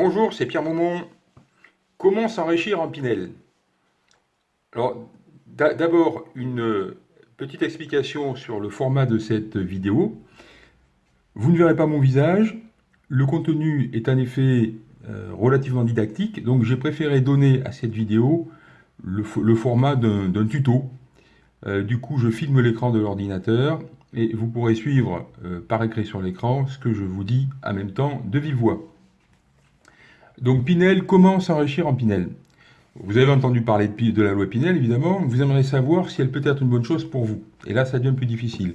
Bonjour, c'est Pierre Maumont. Comment s'enrichir en Pinel? Alors, d'abord, une petite explication sur le format de cette vidéo. Vous ne verrez pas mon visage. Le contenu est en effet euh, relativement didactique, donc j'ai préféré donner à cette vidéo le, format d'un tuto. Euh, du coup, je filme l'écran de l'ordinateur et vous pourrez suivre euh, par écrit sur l'écran ce que je vous dis en même temps de vive voix. Donc Pinel, comment s'enrichir en Pinel? Vous avez entendu parler de, la loi Pinel, évidemment. Vous aimeriez savoir si elle peut être une bonne chose pour vous. Et là, ça devient plus difficile.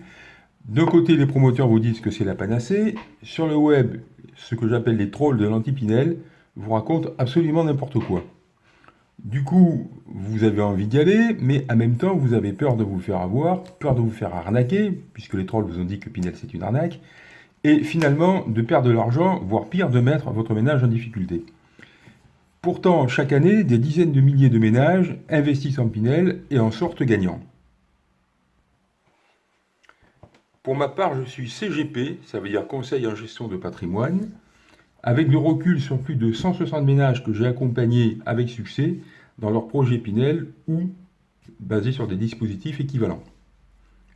D'un côté, les promoteurs vous disent que c'est la panacée. Sur le web, ce que j'appelle les trolls de l'anti-Pinel vous racontent absolument n'importe quoi. Du coup, vous avez envie d'y aller, mais en même temps, vous avez peur de vous faire avoir, peur de vous faire arnaquer, puisque les trolls vous ont dit que Pinel c'est une arnaque, et finalement de perdre de l'argent, voire pire, de mettre votre ménage en difficulté. Pourtant, chaque année, des dizaines de milliers de ménages investissent en Pinel et en sortent gagnants. Pour ma part, je suis CGP, ça veut dire Conseil en gestion de patrimoine, avec le recul sur plus de 160 ménages que j'ai accompagnés avec succès dans leur projet Pinel ou basés sur des dispositifs équivalents.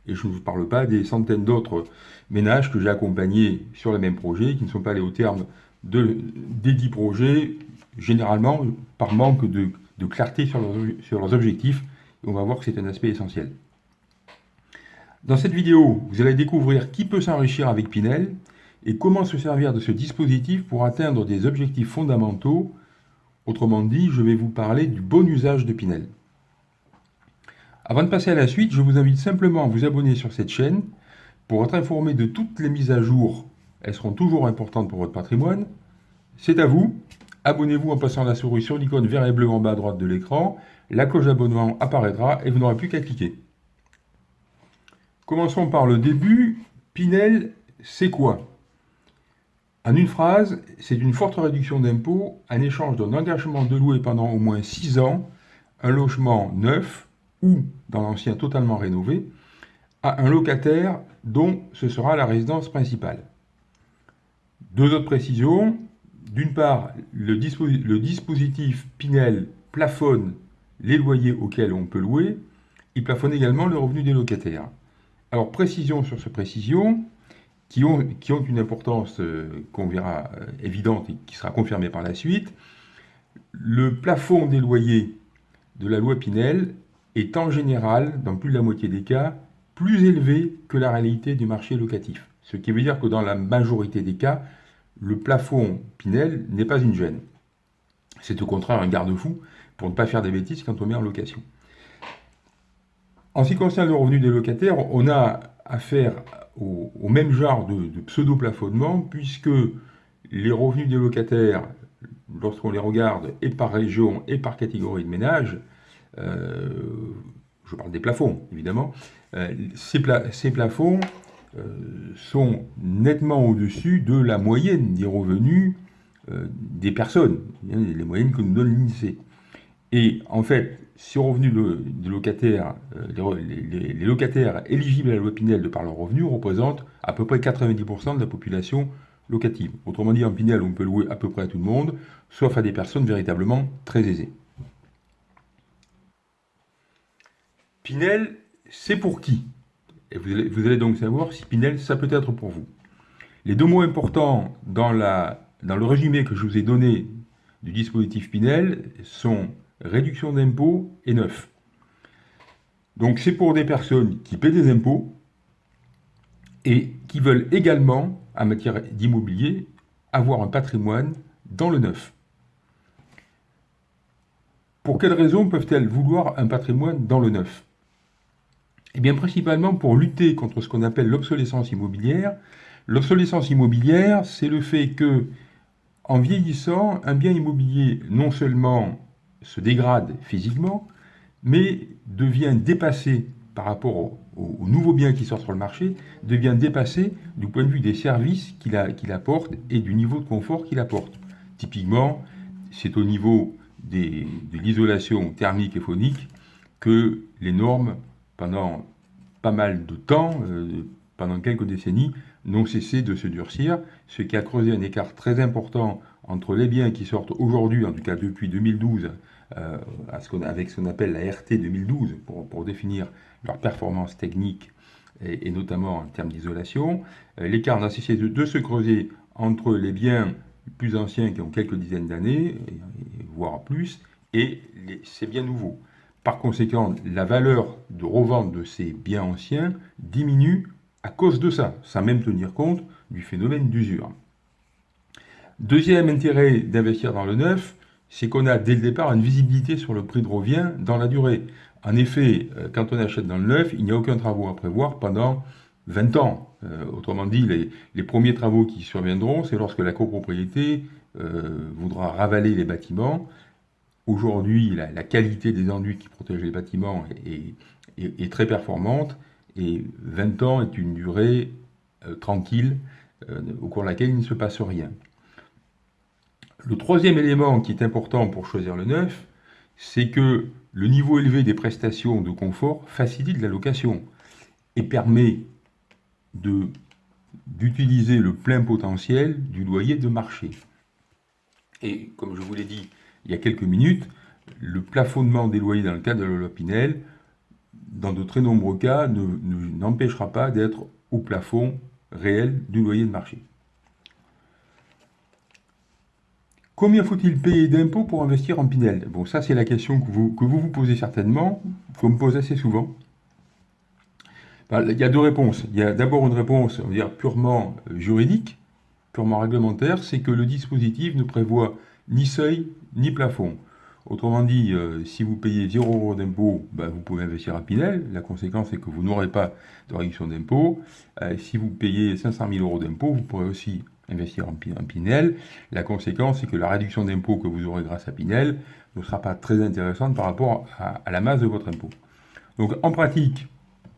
Et je ne vous parle pas des centaines d'autres ménages que j'ai accompagnés sur le même projet, qui ne sont pas allés au terme de, des 10 projets, généralement par manque de, clarté sur leurs, sur leurs objectifs. Et on va voir que c'est un aspect essentiel. Dans cette vidéo, vous allez découvrir qui peut s'enrichir avec Pinel et comment se servir de ce dispositif pour atteindre des objectifs fondamentaux. Autrement dit, je vais vous parler du bon usage de Pinel. Avant de passer à la suite, je vous invite simplement à vous abonner sur cette chaîne pour être informé de toutes les mises à jour. Elles seront toujours importantes pour votre patrimoine. C'est à vous. Abonnez-vous en passant la souris sur l'icône vert et bleu en bas à droite de l'écran. La cloche d'abonnement apparaîtra et vous n'aurez plus qu'à cliquer. Commençons par le début. Pinel, c'est quoi? En une phrase, c'est une forte réduction d'impôts en échange d'un engagement de louer pendant au moins 6 ans un logement neuf ou, dans l'ancien totalement rénové, à un locataire dont ce sera la résidence principale. Deux autres précisions. D'une part, le, dispositif Pinel plafonne les loyers auxquels on peut louer. Il plafonne également le revenu des locataires. Alors, précision sur ces précisions, qui ont, qui ont une importance euh, qu'on verra euh, évidente et qui sera confirmée par la suite. Le plafond des loyers de la loi Pinel est en général, dans plus de la moitié des cas, plus élevé que la réalité du marché locatif. Ce qui veut dire que dans la majorité des cas, le plafond Pinel n'est pas une gêne. C'est au contraire un garde-fou pour ne pas faire des bêtises quand on met en location. En ce qui concerne le revenu des locataires, on a affaire au, même genre de, pseudo-plafonnement, puisque les revenus des locataires, lorsqu'on les regarde et par région et par catégorie de ménage, je parle des plafonds évidemment, euh, ces, plafonds euh, sont nettement au-dessus de la moyenne des revenus des personnes, les moyennes que nous donne l'INSEE. Et en fait, si revenus des locataires, euh, les, locataires éligibles à la loi Pinel de par leurs revenus représentent à peu près 90% de la population locative. Autrement dit, en Pinel, on peut louer à peu près à tout le monde, sauf à des personnes véritablement très aisées. Pinel, c'est pour qui? Et vous allez, donc savoir si Pinel, ça peut être pour vous. Les deux mots importants dans le résumé que je vous ai donné du dispositif Pinel sont réduction d'impôts et neuf. Donc c'est pour des personnes qui paient des impôts et qui veulent également, en matière d'immobilier, avoir un patrimoine dans le neuf. Pour quelles raisons peuvent-elles vouloir un patrimoine dans le neuf? Eh bien principalement pour lutter contre ce qu'on appelle l'obsolescence immobilière. L'obsolescence immobilière, c'est le fait que, en vieillissant, un bien immobilier non seulement se dégrade physiquement, mais devient dépassé par rapport aux nouveaux biens qui sortent sur le marché, devient dépassé du point de vue des services qu'il apporte et du niveau de confort qu'il apporte. Typiquement, c'est au niveau de l'isolation thermique et phonique que les normes, pendant pas mal de temps, euh, pendant quelques décennies, n'ont cessé de se durcir, ce qui a creusé un écart très important entre les biens qui sortent aujourd'hui, en tout cas depuis 2012, euh, avec ce qu'on appelle la RT 2012, pour, définir leur performance technique et, notamment en termes d'isolation. Euh, l'écart n'a cessé de, se creuser entre les biens plus anciens qui ont quelques dizaines d'années, voire plus, et ces biens nouveaux. Par conséquent, la valeur de revente de ces biens anciens diminue à cause de ça, sans même tenir compte du phénomène d'usure. Deuxième intérêt d'investir dans le neuf, c'est qu'on a dès le départ une visibilité sur le prix de revient dans la durée. En effet, euh, quand on achète dans le neuf, il n'y a aucun travaux à prévoir pendant 20 ans. Euh, autrement dit, les, premiers travaux qui surviendront, c'est lorsque la copropriété euh, voudra ravaler les bâtiments. Aujourd'hui, la, qualité des enduits qui protègent les bâtiments est, très performante et 20 ans est une durée tranquille au cours de laquelle il ne se passe rien. Le troisième élément qui est important pour choisir le neuf, c'est que le niveau élevé des prestations de confort facilite la location et permet d'utiliser le plein potentiel du loyer de marché. Et comme je vous l'ai dit il y a quelques minutes, le plafonnement des loyers dans le cadre de la loi Pinel, dans de très nombreux cas, n'empêchera pas d'être au plafond réel du loyer de marché. Combien faut-il payer d'impôts pour investir en Pinel? Bon, ça c'est la question que vous, vous, posez certainement, qu'on me pose assez souvent. il y a deux réponses. Il y a d'abord une réponse purement euh, juridique, purement réglementaire, c'est que le dispositif ne prévoit ni seuil ni plafond. Autrement dit, euh, si vous payez 0 euros d'impôt, ben, vous pouvez investir à Pinel. La conséquence, c'est que vous n'aurez pas de réduction d'impôt. Euh, si vous payez 500 000 euros d'impôt, vous pourrez aussi investir en, Pinel. La conséquence, c'est que la réduction d'impôt que vous aurez grâce à Pinel ne sera pas très intéressante par rapport à, la masse de votre impôt. Donc en pratique,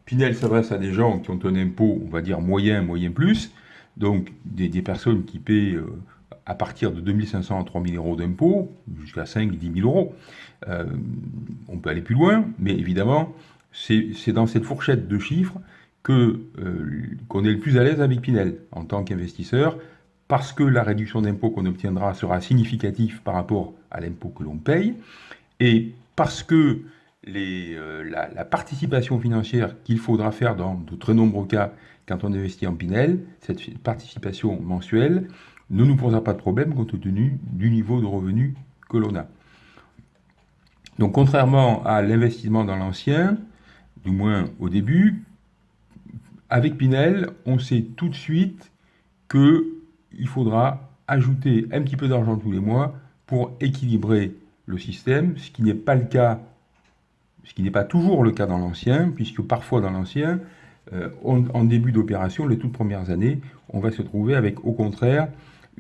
Pinel s'adresse à des gens qui ont un impôt, on va dire moyen, moyen plus, donc des, personnes qui paient euh, à partir de 2500 à 3000 euros d'impôt, jusqu'à 5 10 000 euros. Euh, on peut aller plus loin, mais évidemment, c'est dans cette fourchette de chiffres euh, qu'on est le plus à l'aise avec Pinel en tant qu'investisseur, parce que la réduction d'impôt qu'on obtiendra sera significative par rapport à l'impôt que l'on paye, et parce que euh, la, participation financière qu'il faudra faire dans de très nombreux cas quand on investit en Pinel, cette participation mensuelle, ne nous posera pas de problème compte tenu du niveau de revenu que l'on a. Donc contrairement à l'investissement dans l'ancien, du moins au début, avec Pinel, on sait tout de suite que il faudra ajouter un petit peu d'argent tous les mois pour équilibrer le système, ce qui n'est pas le cas, ce qui n'est pas toujours le cas dans l'ancien, puisque parfois dans l'ancien, euh, en début d'opération, les toutes premières années, on va se trouver avec au contraire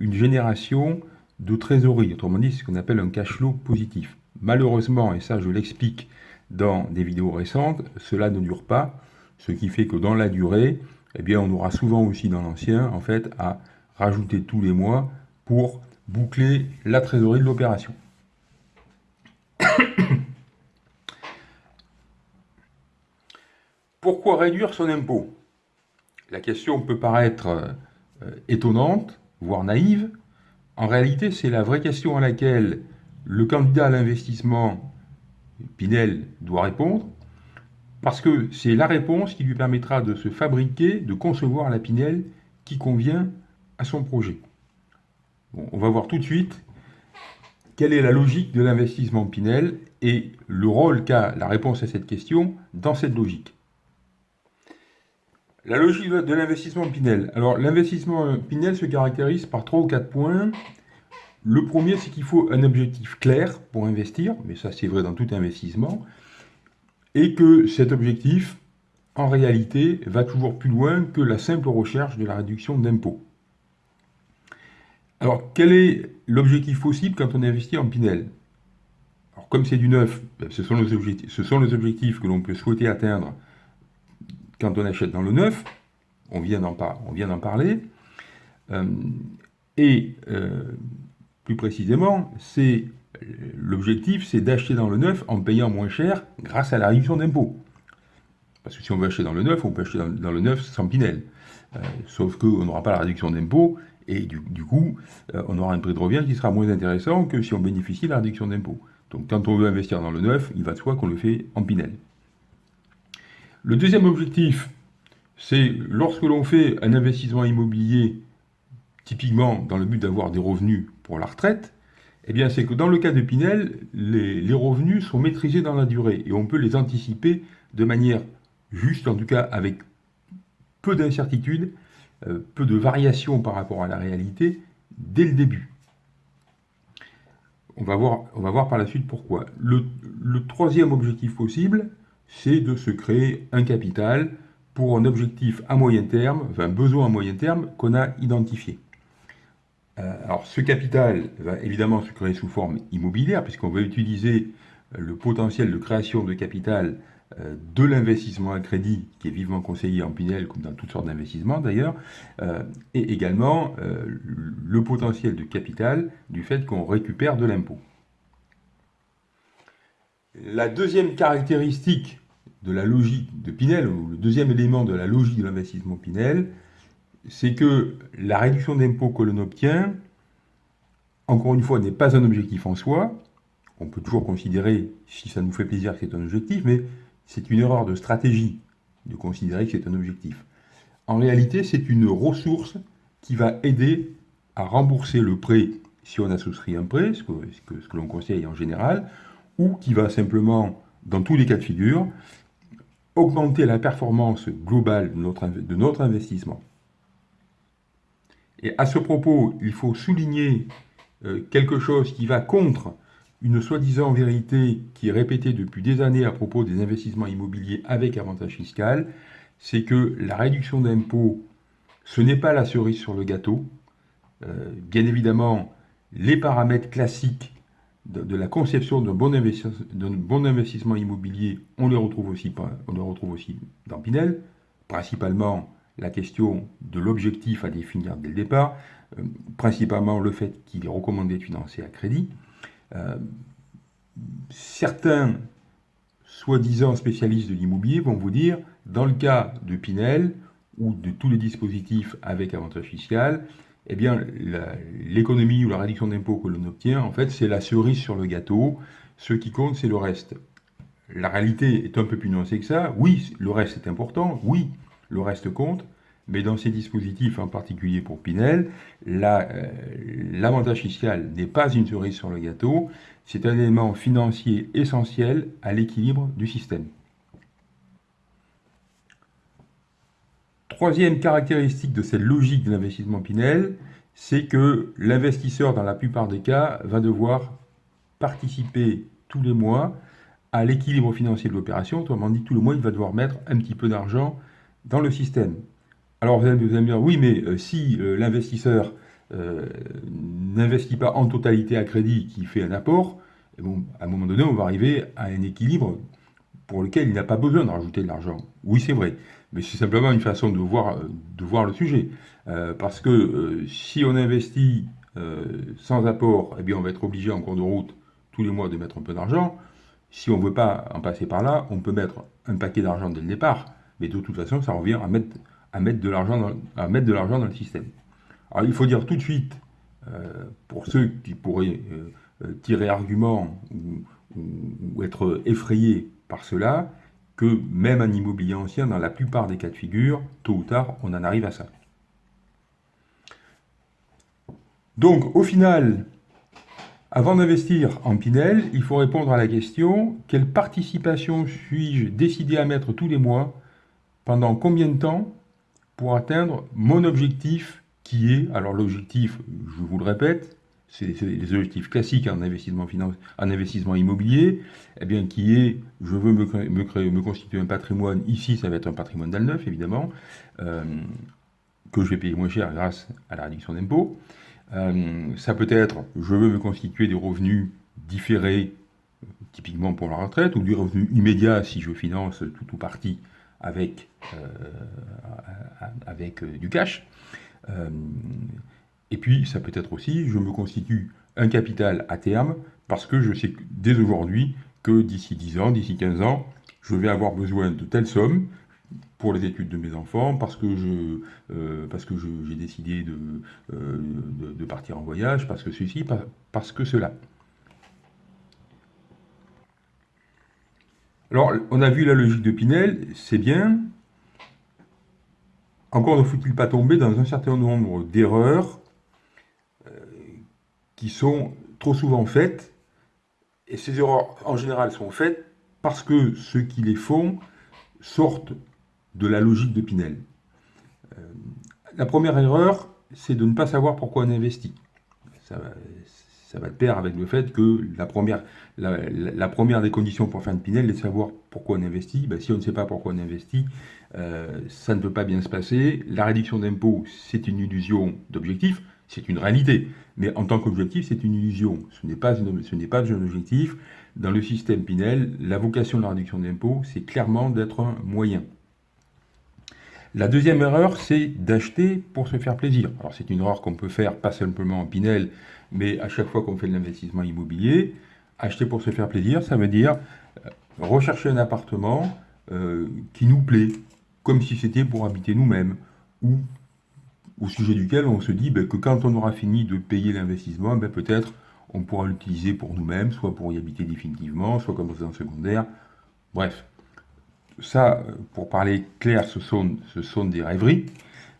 une génération de trésorerie, autrement dit ce qu'on appelle un cash flow positif. Malheureusement, et ça je l'explique dans des vidéos récentes, cela ne dure pas, ce qui fait que dans la durée, eh bien, on aura souvent aussi dans l'ancien, en fait, à rajouter tous les mois pour boucler la trésorerie de l'opération. Pourquoi réduire son impôt? La question peut paraître euh, étonnante, voire naïve. En réalité, c'est la vraie question à laquelle le candidat à l'investissement, Pinel, doit répondre, parce que c'est la réponse qui lui permettra de se fabriquer, de concevoir la Pinel qui convient à son projet. on va voir tout de suite quelle est la logique de l'investissement Pinel et le rôle qu'a la réponse à cette question dans cette logique. La logique de l'investissement Pinel. Alors, l'investissement Pinel se caractérise par trois ou quatre points. Le premier, c'est qu'il faut un objectif clair pour investir, mais ça c'est vrai dans tout investissement, et que cet objectif, en réalité, va toujours plus loin que la simple recherche de la réduction d'impôts. Alors, quel est l'objectif possible quand on investit en Pinel? Alors, comme c'est du neuf, ben, ce sont les objectifs que l'on peut souhaiter atteindre quand on achète dans le neuf. On vient d'en parler. Euh, et euh, plus précisément, l'objectif, c'est d'acheter dans le neuf en payant moins cher grâce à la réduction d'impôts. Parce que si on veut acheter dans le neuf, on peut acheter dans, le neuf sans Pinel. Euh, sauf qu'on n'aura pas la réduction d'impôts Et du, coup, on aura un prix de revient qui sera moins intéressant que si on bénéficie de la réduction d'impôt. Donc quand on veut investir dans le neuf, il va de soi qu'on le fait en Pinel. Le deuxième objectif, c'est lorsque l'on fait un investissement immobilier, typiquement dans le but d'avoir des revenus pour la retraite, eh bien c'est que dans le cas de Pinel, les, revenus sont maîtrisés dans la durée et on peut les anticiper de manière juste, en tout cas avec peu d'incertitudes, euh, peu de variations par rapport à la réalité dès le début. On va voir par la suite pourquoi. Le, troisième objectif possible, c'est de se créer un capital pour un objectif à moyen terme, un besoin à moyen terme qu'on a identifié. Euh, alors ce capital va évidemment se créer sous forme immobilière, puisqu'on va utiliser le potentiel de création de capital euh, de l'investissement à crédit, qui est vivement conseillé en Pinel, comme dans toutes sortes d'investissements d'ailleurs, euh, et également euh, le potentiel de capital du fait qu'on récupère de l'impôt. La deuxième caractéristique de la logique de Pinel, ou le deuxième élément de la logique de l'investissement Pinel, c'est que la réduction d'impôt que l'on obtient, encore une fois, n'est pas un objectif en soi. On peut toujours considérer, si ça nous fait plaisir, que c'est un objectif, mais c'est une erreur de stratégie de considérer que c'est un objectif. En réalité, c'est une ressource qui va aider à rembourser le prêt si on a souscrit un prêt, ce que, ce que, l'on conseille en général, ou qui va simplement, dans tous les cas de figure, augmenter la performance globale de notre, investissement. Et à ce propos, il faut souligner euh, quelque chose qui va contre une soi-disant vérité qui est répétée depuis des années à propos des investissements immobiliers avec avantage fiscal, c'est que la réduction d'impôt, ce n'est pas la cerise sur le gâteau. Euh, bien évidemment, les paramètres classiques de, la conception d'un bon, investissement immobilier, on les retrouve aussi dans Pinel, principalement la question de l'objectif à définir dès le départ, euh, principalement le fait qu'il est recommandé de financer à crédit, euh, certains soi-disant spécialistes de l'immobilier vont vous dire, dans le cas de Pinel ou de tous les dispositifs avec avantage fiscal, eh bien, l'économie ou la réduction d'impôt que l'on obtient, en fait, c'est la cerise sur le gâteau. Ce qui compte, c'est le reste. La réalité est un peu plus nuancée que ça. Oui, le reste est important. Oui, le reste compte mais dans ces dispositifs, en particulier pour Pinel, euh, l'avantage fiscal n'est pas une cerise sur le gâteau, c'est un élément financier essentiel à l'équilibre du système. Troisième caractéristique de cette logique de l'investissement Pinel, c'est que l'investisseur, dans la plupart des cas, va devoir participer tous les mois à l'équilibre financier de l'opération. Autrement dit, tous les mois, il va devoir mettre un petit peu d'argent dans le système. Alors vous allez me dire, oui, mais euh, si euh, l'investisseur euh, n'investit pas en totalité à crédit, qui fait un apport, à un moment donné, on va arriver à un équilibre pour lequel il n'a pas besoin de rajouter de l'argent. Oui, c'est vrai, mais c'est simplement une façon de voir, voir le sujet. parce que si on investit sans apport, eh bien, on va être obligé en cours de route tous les mois de mettre un peu d'argent. Si on ne veut pas en passer par là, on peut mettre un paquet d'argent dès le départ, mais de toute façon, ça revient à mettre à mettre de l'argent dans, le système. Alors il faut dire tout de suite, euh, pour ceux qui pourraient euh, euh, tirer argument ou, être effrayés par cela, que même un immobilier ancien, dans la plupart des cas de figure, tôt ou tard, on en arrive à ça. Donc, au final, avant d'investir en Pinel, il faut répondre à la question quelle participation suis-je décidé à mettre tous les mois Pendant combien de temps pour atteindre mon objectif qui est, alors l'objectif, je vous le répète, c'est les objectifs classiques en investissement, en investissement immobilier, eh bien, qui est, je veux me, constituer un patrimoine, ici ça va être un patrimoine d'Alneuf évidemment, euh, que je vais payer moins cher grâce à la réduction d'impôts. Euh, ça peut être, je veux me constituer des revenus différés, typiquement pour la retraite, ou du revenu immédiat si je finance tout ou partie avec, euh, avec du cash. Et puis, ça peut être aussi, je me constitue un capital à terme, parce que je sais dès aujourd'hui que d'ici 10 ans, d'ici 15 ans, je vais avoir besoin de telle somme, pour les études de mes enfants, parce que euh, j'ai décidé euh, de, partir en voyage, parce que ceci, parce que cela. Alors, on a vu la logique de Pinel, c'est bien. Encore ne faut-il pas tomber dans un certain nombre d'erreurs qui sont trop souvent faites. Et ces erreurs, en général, sont faites parce que ceux qui les font sortent de la logique de Pinel. Euh, la première erreur, c'est de ne pas savoir pourquoi on investit. Ça, va de pair avec le fait que la première, la, première des conditions pour faire une Pinel est de savoir pourquoi on investit. Ben, si on ne sait pas pourquoi on investit, euh, ça ne peut pas bien se passer. La réduction d'impôts, c'est une illusion d'objectif, c'est une réalité. Mais en tant qu'objectif, c'est une illusion. Ce n'est pas, un objectif. Dans le système Pinel, la vocation de la réduction d'impôts, c'est clairement d'être un moyen. La deuxième erreur, c'est d'acheter pour se faire plaisir. Alors c'est une erreur qu'on peut faire pas simplement en Pinel, mais à chaque fois qu'on fait de l'investissement immobilier, acheter pour se faire plaisir, ça veut dire euh, rechercher un appartement euh, qui nous plaît, comme si c'était pour habiter nous-mêmes, ou au sujet duquel on se dit ben, que quand on aura fini de payer l'investissement, ben, peut-être on pourra l'utiliser pour nous-mêmes, soit pour y habiter définitivement, soit comme résidence secondaire. Bref, ça, pour parler clair, ce sont, des rêveries.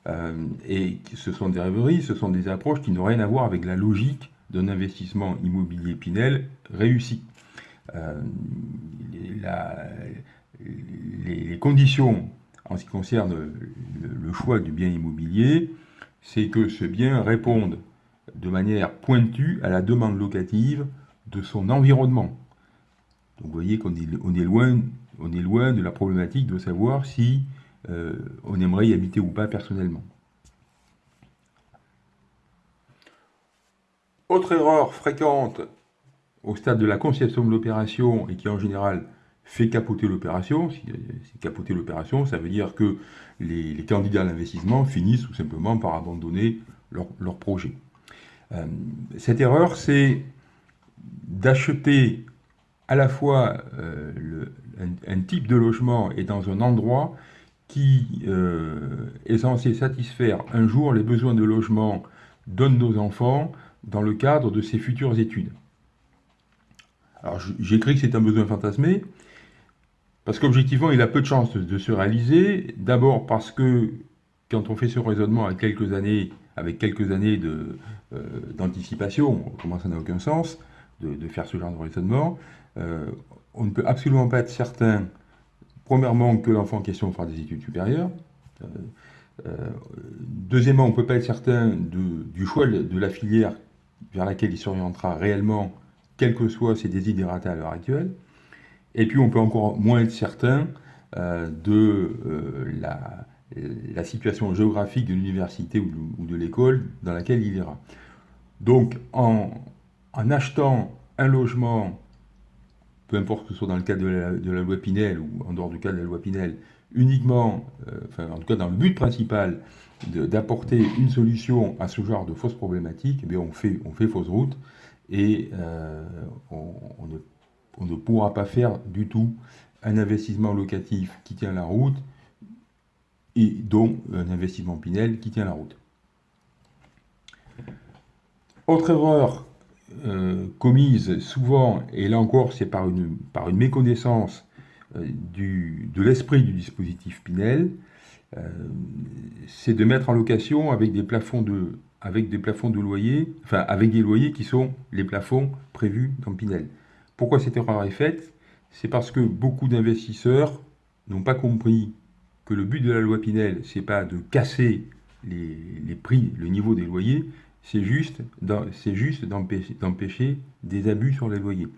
Euh, et ce sont des rêveries, ce sont des approches qui n'ont rien à voir avec la logique d'un investissement immobilier Pinel réussi. Euh, les, conditions en ce qui concerne le, choix du bien immobilier, c'est que ce bien réponde de manière pointue à la demande locative de son environnement. Donc vous voyez qu'on est, loin de la problématique de savoir si euh, on aimerait y habiter ou pas personnellement. Autre erreur fréquente au stade de la conception de l'opération et qui en général fait capoter l'opération. Si c'est capoter l'opération, ça veut dire que les, candidats à l'investissement finissent tout simplement par abandonner leur, projet. Euh, cette erreur, c'est d'acheter à la fois euh, un, type de logement et dans un endroit qui euh, est censé satisfaire un jour les besoins de logement de nos enfants dans le cadre de ses futures études. Alors j'écris que c'est un besoin fantasmé, parce qu'objectivement il a peu de chances de, se réaliser, d'abord parce que quand on fait ce raisonnement avec quelques années, avec quelques années euh, d'anticipation, comment ça n'a aucun sens de, faire ce genre de raisonnement, euh, on ne peut absolument pas être certain Premièrement, que l'enfant en question fera des études supérieures. Euh, euh, deuxièmement, on ne peut pas être certain du choix de la filière vers laquelle il s'orientera réellement, quels que soient ses désidératas à l'heure actuelle. Et puis, on peut encore moins être certain euh, de la, situation géographique de l'université ou, de, l'école dans laquelle il ira. Donc, en achetant un logement peu importe que ce soit dans le cadre de la, loi Pinel ou en dehors du cadre de la loi Pinel, uniquement, euh, en tout cas dans le but principal d'apporter une solution à ce genre de fausses problématiques, eh on, fait, on fait fausse route et euh, on, ne, on, ne, pourra pas faire du tout un investissement locatif qui tient la route et dont un investissement Pinel qui tient la route. Autre erreur euh, commise souvent, et là encore c'est par une, méconnaissance euh, du, de l'esprit du dispositif Pinel, euh, c'est de mettre en location avec des plafonds de, avec loyer, enfin avec des loyers qui sont les plafonds prévus dans Pinel. Pourquoi cette erreur est faite? C'est parce que beaucoup d'investisseurs n'ont pas compris que le but de la loi Pinel, c'est pas de casser les, prix, le niveau des loyers, c'est juste, d'empêcher des abus sur les loyers.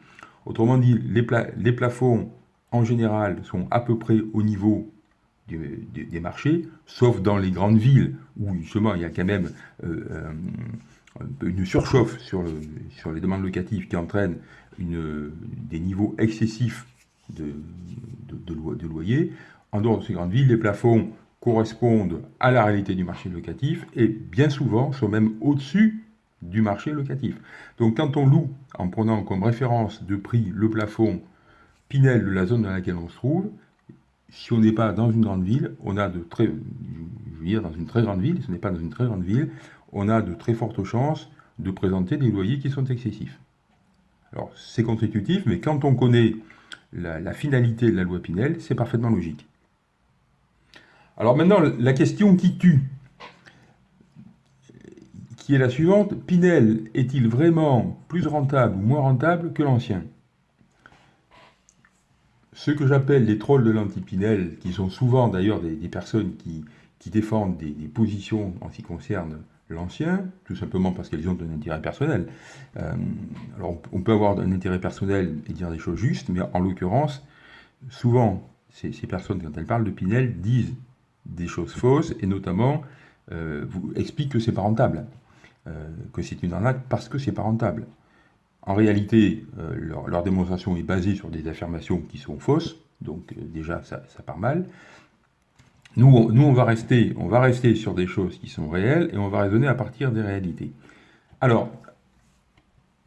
Autrement dit, les, plafonds, en général, sont à peu près au niveau des marchés, sauf dans les grandes villes, où justement il y a quand même euh, une surchauffe sur, sur, les demandes locatives qui entraîne des niveaux excessifs de, de. En dehors de ces grandes villes, les plafonds correspondent à la réalité du marché locatif et bien souvent sont même au-dessus du marché locatif. Donc quand on loue en prenant comme référence de prix le plafond Pinel de la zone dans laquelle on se trouve, si on n'est pas dans une grande ville, on a de très, dans une très grande ville, si n'est pas dans une très grande ville, on a de très fortes chances de présenter des loyers qui sont excessifs. Alors c'est contre-intuitif, mais quand on connaît la, finalité de la loi Pinel, c'est parfaitement logique. Alors maintenant, la question qui tue, qui est la suivante, Pinel est-il vraiment plus rentable ou moins rentable que l'ancien? Ceux que j'appelle les trolls de l'anti-Pinel, qui sont souvent d'ailleurs des, personnes qui, défendent des, des, positions en ce qui concerne l'ancien, tout simplement parce qu'elles ont un intérêt personnel. Euh, alors on peut avoir un intérêt personnel et dire des choses justes, mais en l'occurrence, souvent, ces, personnes, quand elles parlent de Pinel, disent des choses fausses, et notamment euh, expliquent que c'est pas rentable, euh, que c'est une arnaque parce que c'est pas rentable. En réalité, leur, démonstration est basée sur des affirmations qui sont fausses, donc déjà ça, ça part mal. Nous, on, va rester, on va rester sur des choses qui sont réelles et on va raisonner à partir des réalités. Alors,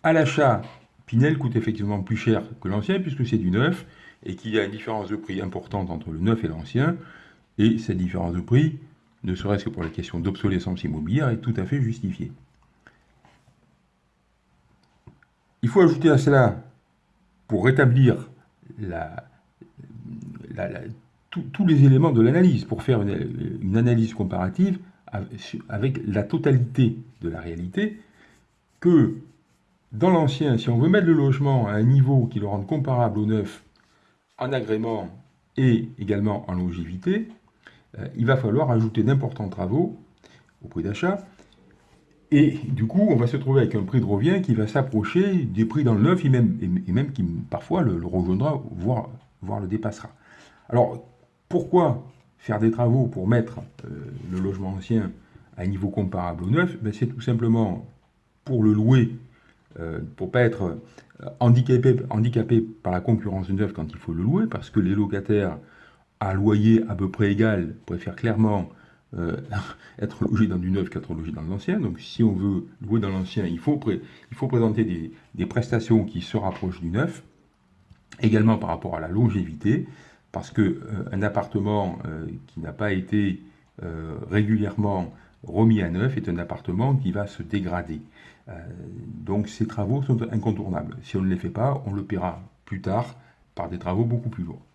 à l'achat, Pinel coûte effectivement plus cher que l'ancien puisque c'est du neuf et qu'il y a une différence de prix importante entre le neuf et l'ancien. Et cette différence de prix, ne serait-ce que pour la question d'obsolescence immobilière, est tout à fait justifiée. Il faut ajouter à cela, pour rétablir la, tous les éléments de l'analyse pour faire une, analyse comparative avec la totalité de la réalité, que dans l'ancien, si on veut mettre le logement à un niveau qui le rende comparable au neuf en agrément et également en longévité, euh, il va falloir ajouter d'importants travaux au prix d'achat. Et du coup, on va se trouver avec un prix de revient qui va s'approcher des prix dans le neuf et même, et même qui parfois le, rejoindra, voire, voire le dépassera. Alors, pourquoi faire des travaux pour mettre euh, le logement ancien à un niveau comparable au neuf? Ben, C'est tout simplement pour le louer, euh, pour ne pas être euh, handicapé, par la concurrence du neuf quand il faut le louer, parce que les locataires à loyer à peu près égal préfèrent clairement être logés dans du neuf qu'être logés dans l'ancien. Donc si on veut louer dans l'ancien, il faut, présenter des prestations qui se rapprochent du neuf, également par rapport à la longévité parce qu'un euh, appartement euh, qui n'a pas été euh, régulièrement remis à neuf est un appartement qui va se dégrader. donc ces travaux sont incontournables. Si on ne les fait pas, on le paiera plus tard par des travaux beaucoup plus lourds.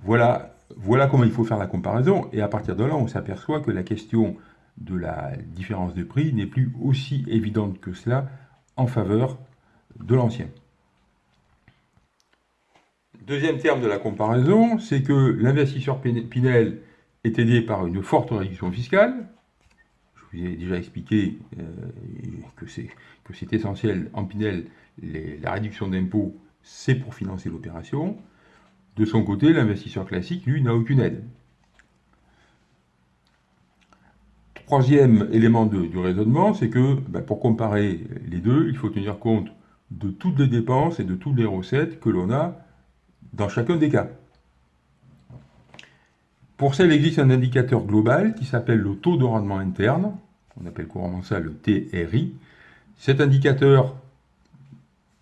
Voilà, voilà comment il faut faire la comparaison, et à partir de là, on s'aperçoit que la question de la différence de prix n'est plus aussi évidente que cela en faveur de l'ancien. Deuxième terme de la comparaison, c'est que l'investisseur Pinel est aidé par une forte réduction fiscale. Je vous ai déjà expliqué euh, que c'est essentiel en Pinel, la réduction d'impôts, c'est pour financer l'opération. De son côté, l'investisseur classique, lui, n'a aucune aide. Troisième élément du raisonnement, c'est que ben, pour comparer les deux, il faut tenir compte de toutes les dépenses et de toutes les recettes que l'on a dans chacun des cas. Pour ça, il existe un indicateur global qui s'appelle le taux de rendement interne, on appelle couramment ça le TRI. Cet indicateur,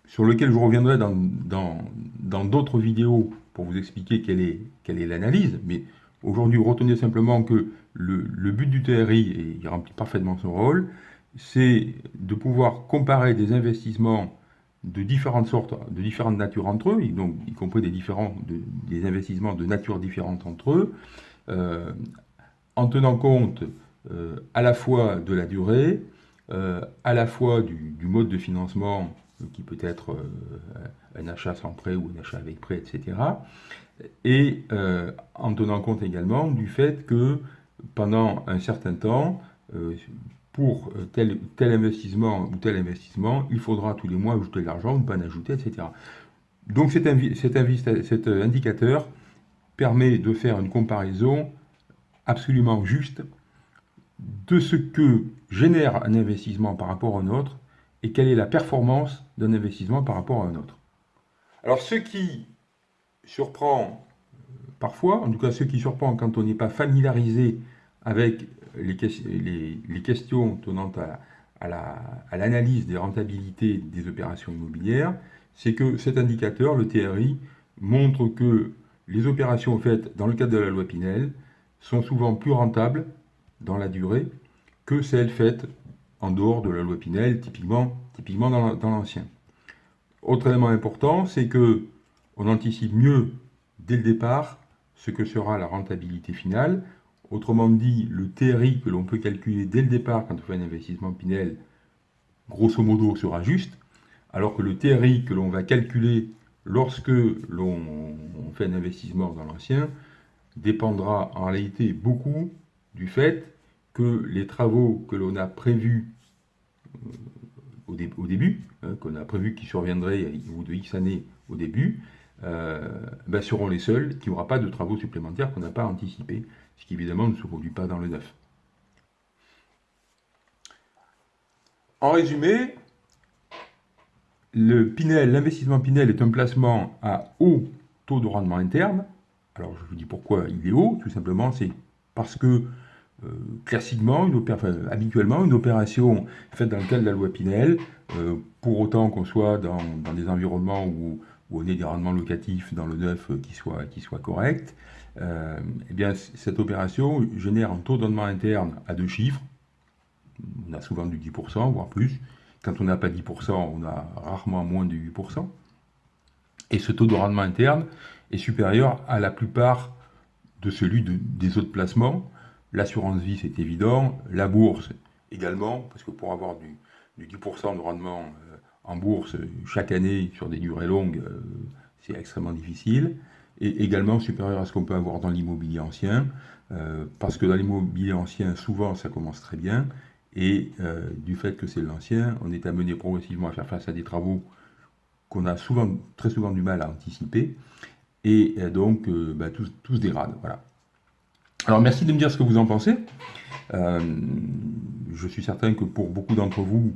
sur lequel je reviendrai dans d'autres vidéos pour vous expliquer quelle est quelle est l'analyse, mais aujourd'hui, retenez simplement que le, le but du TRI, et il remplit parfaitement son rôle, c'est de pouvoir comparer des investissements de différentes sortes, de différentes natures entre eux, donc y compris des, différents, des investissements de nature différente entre eux, euh, en tenant compte euh, à la fois de la durée, euh, à la fois du, mode de financement, qui peut être un achat sans prêt ou un achat avec prêt, etc., et en tenant compte également du fait que pendant un certain temps, pour euh, tel, investissement ou tel investissement, il faudra tous les mois ajouter de l'argent ou ne pas en ajouter, etc. Donc cet, cet, indicateur permet de faire une comparaison absolument juste de ce que génère un investissement par rapport à un autre et quelle est la performance d'un investissement par rapport à un autre. Alors ce qui surprend parfois, en tout cas ce qui surprend quand on n'est pas familiarisé avec les, questions tenant à, l'analyse des rentabilités des opérations immobilières, c'est que cet indicateur, le TRI, montre que les opérations faites dans le cadre de la loi Pinel sont souvent plus rentables dans la durée que celles faites en dehors de la loi Pinel, typiquement, typiquement dans l'ancien. Autre élément important, c'est que on anticipe mieux dès le départ ce que sera la rentabilité finale. Autrement dit, le TRI que l'on peut calculer dès le départ quand on fait un investissement Pinel, grosso modo, sera juste, alors que le TRI que l'on va calculer lorsque l'on fait un investissement dans l'ancien dépendra en réalité beaucoup du fait que les travaux que l'on a prévus euh, au, début, hein, qu'on a prévu qu'ils surviendraient au bout de X années au début, euh, ben, seront les seuls qui n'aura pas de travaux supplémentaires qu'on n'a pas anticipés, ce qui évidemment ne se produit pas dans le neuf. En résumé, le Pinel, l'investissement Pinel est un placement à haut taux de rendement interne. Alors je vous dis pourquoi il est haut, tout simplement c'est parce que euh, classiquement, habituellement, une opération faite dans le cadre de la loi Pinel, euh, pour autant qu'on soit dans, des environnements où, on ait des rendements locatifs dans le neuf qui soient, qui soit corrects, euh, eh bien, cette opération génère un taux de rendement interne à deux chiffres. On a souvent du 10%, voire plus. Quand on n'a pas 10%, on a rarement moins de 8%. Et ce taux de rendement interne est supérieur à la plupart de celui des autres placements. L'assurance vie, c'est évident. La bourse, également, parce que pour avoir du, 10% de rendement euh, en bourse chaque année sur des durées longues, euh, c'est extrêmement difficile. Et également supérieur à ce qu'on peut avoir dans l'immobilier ancien, euh, parce que dans l'immobilier ancien, souvent, ça commence très bien, et euh, du fait que c'est l'ancien, on est amené progressivement à faire face à des travaux qu'on a souvent, très souvent du mal à anticiper. Et euh, donc, bah, tout, se dégrade. Voilà. Alors, merci de me dire ce que vous en pensez. je suis certain que pour beaucoup d'entre vous,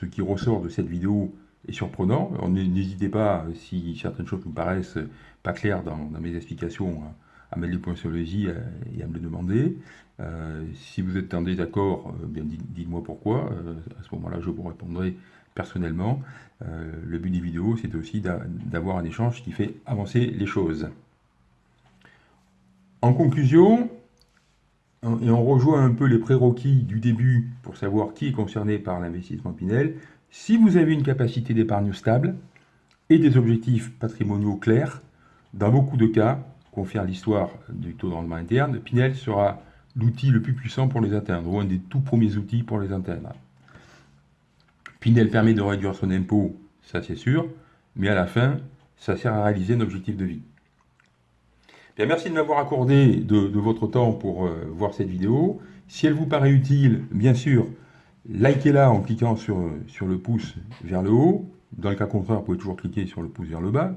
ce qui ressort de cette vidéo est surprenant. N'hésitez pas, si certaines choses vous paraissent pas claires dans, mes explications, à mettre les points sur les i et à me le demander. Euh, si vous êtes en désaccord, euh, dites-moi pourquoi. Euh, à ce moment-là, je vous répondrai personnellement. le but des vidéos, c'est aussi d'avoir un échange qui fait avancer les choses. En conclusion, et on rejoint un peu les prérequis du début pour savoir qui est concerné par l'investissement Pinel, si vous avez une capacité d'épargne stable et des objectifs patrimoniaux clairs, dans beaucoup de cas, confère l'histoire du taux de rendement interne, Pinel sera l'outil le plus puissant pour les atteindre, ou un des tout premiers outils pour les atteindre. Pinel permet de réduire son impôt, ça c'est sûr, mais à la fin, ça sert à réaliser un objectif de vie. Bien, merci de m'avoir accordé de, votre temps pour euh, voir cette vidéo. Si elle vous paraît utile, bien sûr, likez-la en cliquant sur, le pouce vers le haut. Dans le cas contraire, vous pouvez toujours cliquer sur le pouce vers le bas.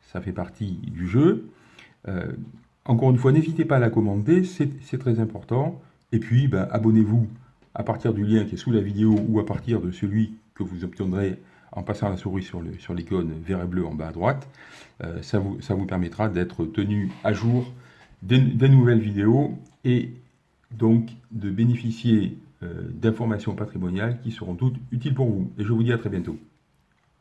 Ça fait partie du jeu. Euh, encore une fois, n'hésitez pas à la commenter, c'est très important. Et puis, ben, abonnez-vous à partir du lien qui est sous la vidéo ou à partir de celui que vous obtiendrez en passant la souris sur l'icône sur vert et bleu en bas à droite. Euh, ça, vous, permettra d'être tenu à jour des, nouvelles vidéos et donc de bénéficier d'informations patrimoniales qui seront toutes utiles pour vous. Et je vous dis à très bientôt.